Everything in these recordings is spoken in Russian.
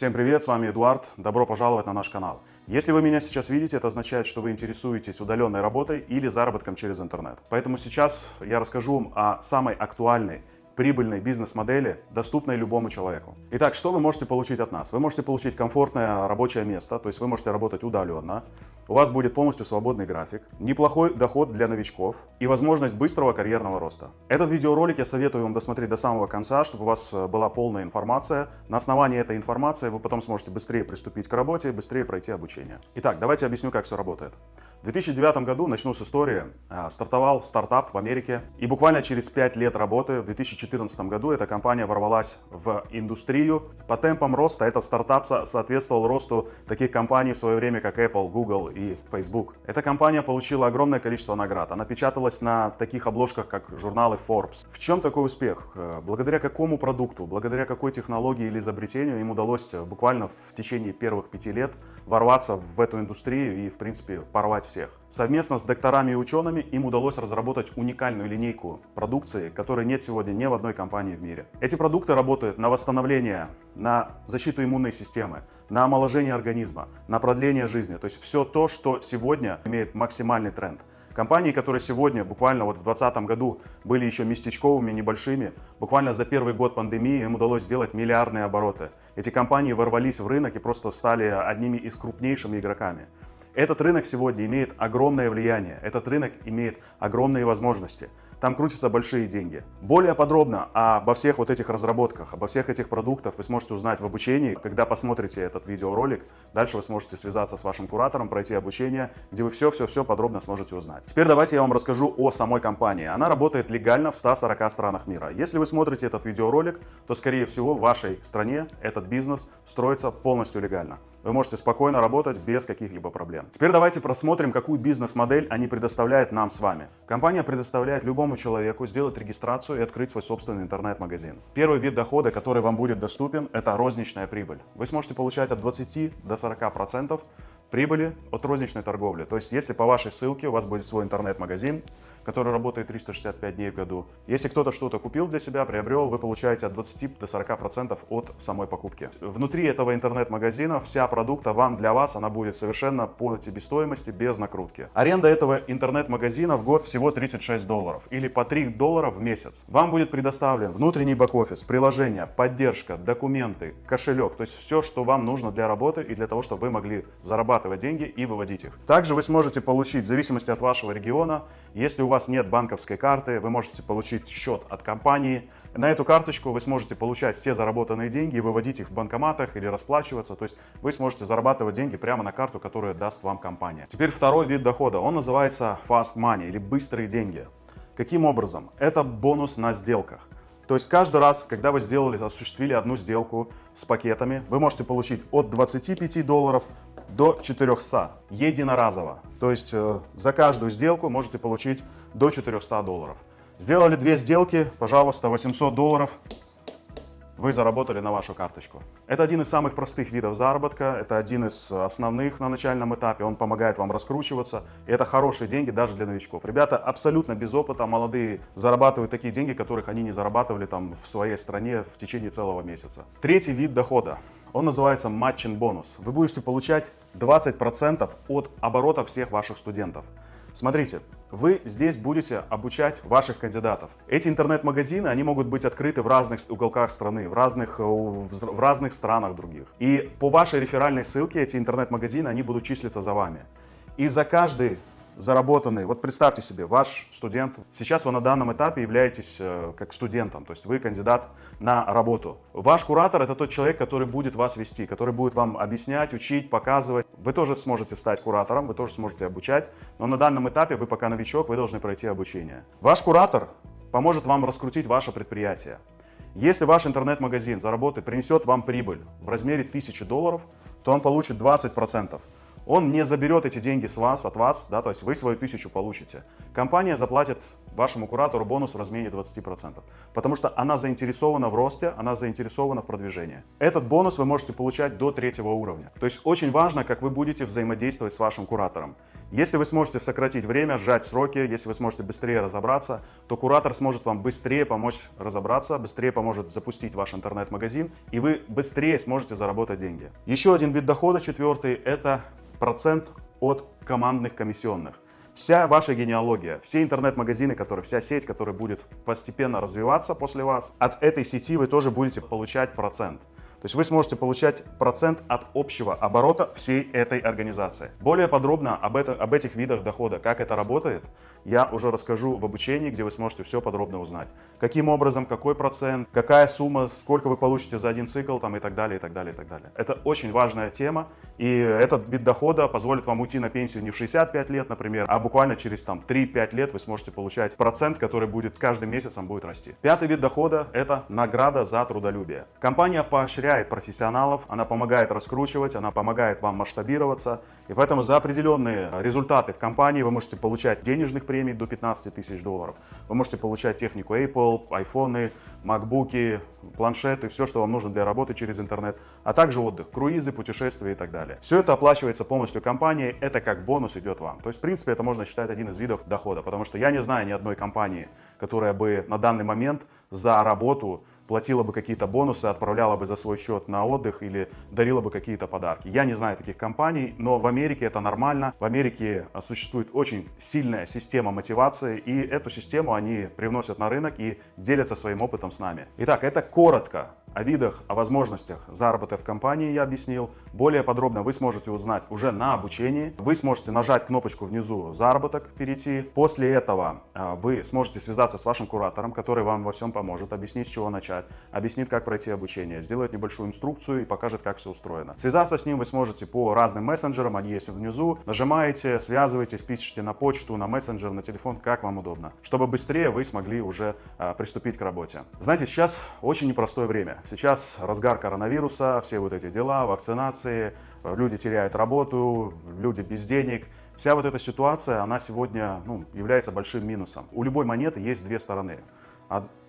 Всем привет, с вами Эдуард. Добро пожаловать на наш канал. Если вы меня сейчас видите, это означает, что вы интересуетесь удаленной работой или заработком через интернет. Поэтому сейчас я расскажу вам о самой актуальной прибыльной бизнес-модели, доступной любому человеку. Итак, что вы можете получить от нас? Вы можете получить комфортное рабочее место, то есть вы можете работать удаленно, у вас будет полностью свободный график, неплохой доход для новичков и возможность быстрого карьерного роста. Этот видеоролик я советую вам досмотреть до самого конца, чтобы у вас э, была полная информация. На основании этой информации вы потом сможете быстрее приступить к работе быстрее пройти обучение. Итак, давайте объясню, как все работает. В 2009 году, начну с истории, э, стартовал стартап в Америке. И буквально через 5 лет работы, в 2014 году, эта компания ворвалась в индустрию. По темпам роста этот стартап соответствовал росту таких компаний в свое время, как Apple, Google Facebook. Эта компания получила огромное количество наград. Она печаталась на таких обложках, как журналы Forbes. В чем такой успех? Э, благодаря какому продукту, благодаря какой технологии или изобретению им удалось э, буквально в течение первых пяти лет ворваться в эту индустрию и, в принципе, порвать всех. Совместно с докторами и учеными им удалось разработать уникальную линейку продукции, которой нет сегодня ни в одной компании в мире. Эти продукты работают на восстановление, на защиту иммунной системы, на омоложение организма, на продление жизни. То есть все то, что сегодня имеет максимальный тренд. Компании, которые сегодня, буквально вот в 2020 году, были еще местечковыми, небольшими, буквально за первый год пандемии им удалось сделать миллиардные обороты. Эти компании ворвались в рынок и просто стали одними из крупнейшими игроками. Этот рынок сегодня имеет огромное влияние, этот рынок имеет огромные возможности. Там крутятся большие деньги. Более подробно обо всех вот этих разработках, обо всех этих продуктах вы сможете узнать в обучении. Когда посмотрите этот видеоролик, дальше вы сможете связаться с вашим куратором, пройти обучение, где вы все-все-все подробно сможете узнать. Теперь давайте я вам расскажу о самой компании. Она работает легально в 140 странах мира. Если вы смотрите этот видеоролик, то скорее всего в вашей стране этот бизнес строится полностью легально. Вы можете спокойно работать без каких-либо проблем. Теперь давайте просмотрим, какую бизнес-модель они предоставляют нам с вами. Компания предоставляет любому человеку сделать регистрацию и открыть свой собственный интернет-магазин. Первый вид дохода, который вам будет доступен, это розничная прибыль. Вы сможете получать от 20 до 40% прибыли от розничной торговли. То есть, если по вашей ссылке у вас будет свой интернет-магазин, который работает 365 дней в году. Если кто-то что-то купил для себя, приобрел, вы получаете от 20 до 40% от самой покупки. Внутри этого интернет-магазина вся продукта вам, для вас, она будет совершенно по себестоимости, без накрутки. Аренда этого интернет-магазина в год всего 36 долларов или по 3 доллара в месяц. Вам будет предоставлен внутренний бэк-офис, приложение, поддержка, документы, кошелек, то есть все, что вам нужно для работы и для того, чтобы вы могли зарабатывать деньги и выводить их. Также вы сможете получить, в зависимости от вашего региона, если у вас нет банковской карты, вы можете получить счет от компании. На эту карточку вы сможете получать все заработанные деньги и выводить их в банкоматах или расплачиваться. То есть вы сможете зарабатывать деньги прямо на карту, которую даст вам компания. Теперь второй вид дохода. Он называется fast money или быстрые деньги. Каким образом? Это бонус на сделках. То есть каждый раз, когда вы сделали, осуществили одну сделку с пакетами, вы можете получить от 25 долларов до 400 единоразово. То есть э, за каждую сделку можете получить до 400 долларов. Сделали две сделки, пожалуйста, 800 долларов вы заработали на вашу карточку. Это один из самых простых видов заработка, это один из основных на начальном этапе, он помогает вам раскручиваться, и это хорошие деньги даже для новичков. Ребята абсолютно без опыта, молодые, зарабатывают такие деньги, которых они не зарабатывали там в своей стране в течение целого месяца. Третий вид дохода. Он называется матчин бонус. Вы будете получать 20% от оборота всех ваших студентов. Смотрите, вы здесь будете обучать ваших кандидатов. Эти интернет-магазины, они могут быть открыты в разных уголках страны, в разных, э, в разных странах других. И по вашей реферальной ссылке эти интернет-магазины, они будут числиться за вами. И за каждый заработанный, вот представьте себе, ваш студент, сейчас вы на данном этапе являетесь э, как студентом, то есть вы кандидат на работу. Ваш куратор это тот человек, который будет вас вести, который будет вам объяснять, учить, показывать. Вы тоже сможете стать куратором, вы тоже сможете обучать, но на данном этапе вы пока новичок, вы должны пройти обучение. Ваш куратор поможет вам раскрутить ваше предприятие. Если ваш интернет-магазин заработает, принесет вам прибыль в размере 1000 долларов, то он получит 20%. Он не заберет эти деньги с вас, от вас, да, то есть вы свою тысячу получите. Компания заплатит вашему куратору бонус в размере 20%. Потому что она заинтересована в росте, она заинтересована в продвижении. Этот бонус вы можете получать до третьего уровня. То есть очень важно, как вы будете взаимодействовать с вашим куратором. Если вы сможете сократить время, сжать сроки, если вы сможете быстрее разобраться, то куратор сможет вам быстрее помочь разобраться, быстрее поможет запустить ваш интернет-магазин, и вы быстрее сможете заработать деньги. Еще один вид дохода, четвертый, это процент от командных комиссионных. Вся ваша генеалогия, все интернет-магазины, которые, вся сеть, которая будет постепенно развиваться после вас, от этой сети вы тоже будете получать процент. То есть вы сможете получать процент от общего оборота всей этой организации. Более подробно об, это, об этих видах дохода, как это работает, я уже расскажу в обучении, где вы сможете все подробно узнать. Каким образом, какой процент, какая сумма, сколько вы получите за один цикл там, и так далее, и так далее, и так далее. Это очень важная тема, и этот вид дохода позволит вам уйти на пенсию не в 65 лет, например, а буквально через там 3-5 лет вы сможете получать процент, который будет каждым месяцем будет расти. Пятый вид дохода – это награда за трудолюбие. Компания поощряет профессионалов, она помогает раскручивать, она помогает вам масштабироваться. И поэтому за определенные результаты в компании вы можете получать денежных премий до 15 тысяч долларов. Вы можете получать технику Apple, айфоны, макбуки, планшеты, все, что вам нужно для работы через интернет, а также отдых, круизы, путешествия и так далее. Все это оплачивается полностью компанией, это как бонус идет вам. То есть, в принципе, это можно считать один из видов дохода, потому что я не знаю ни одной компании, которая бы на данный момент за работу платила бы какие-то бонусы, отправляла бы за свой счет на отдых или дарила бы какие-то подарки. Я не знаю таких компаний, но в Америке это нормально. В Америке а, существует очень сильная система мотивации, и эту систему они привносят на рынок и делятся своим опытом с нами. Итак, это коротко о видах, о возможностях заработка в компании я объяснил. Более подробно вы сможете узнать уже на обучении. Вы сможете нажать кнопочку внизу «Заработок», перейти. После этого а, вы сможете связаться с вашим куратором, который вам во всем поможет, объяснить, с чего начать, объяснит, как пройти обучение, сделает небольшую инструкцию и покажет, как все устроено. Связаться с ним вы сможете по разным мессенджерам, они есть внизу. Нажимаете, связываетесь, пишите на почту, на мессенджер, на телефон, как вам удобно, чтобы быстрее вы смогли уже а, приступить к работе. Знаете, сейчас очень непростое время. Сейчас разгар коронавируса, все вот эти дела, вакцинации, люди теряют работу, люди без денег. Вся вот эта ситуация, она сегодня ну, является большим минусом. У любой монеты есть две стороны.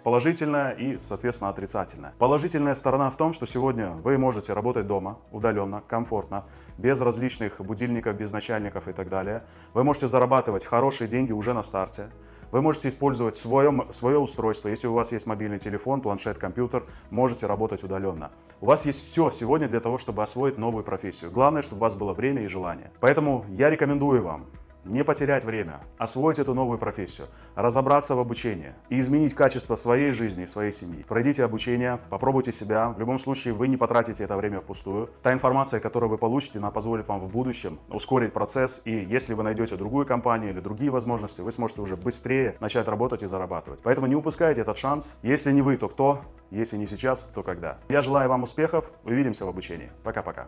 Положительная и, соответственно, отрицательная. Положительная сторона в том, что сегодня вы можете работать дома, удаленно, комфортно, без различных будильников, без начальников и так далее. Вы можете зарабатывать хорошие деньги уже на старте. Вы можете использовать свое, свое устройство. Если у вас есть мобильный телефон, планшет, компьютер, можете работать удаленно. У вас есть все сегодня для того, чтобы освоить новую профессию. Главное, чтобы у вас было время и желание. Поэтому я рекомендую вам не потерять время, освоить эту новую профессию, разобраться в обучении и изменить качество своей жизни и своей семьи. Пройдите обучение, попробуйте себя. В любом случае вы не потратите это время впустую. Та информация, которую вы получите, она позволит вам в будущем ускорить процесс. И если вы найдете другую компанию или другие возможности, вы сможете уже быстрее начать работать и зарабатывать. Поэтому не упускайте этот шанс. Если не вы, то кто? Если не сейчас, то когда? Я желаю вам успехов. Увидимся в обучении. Пока-пока.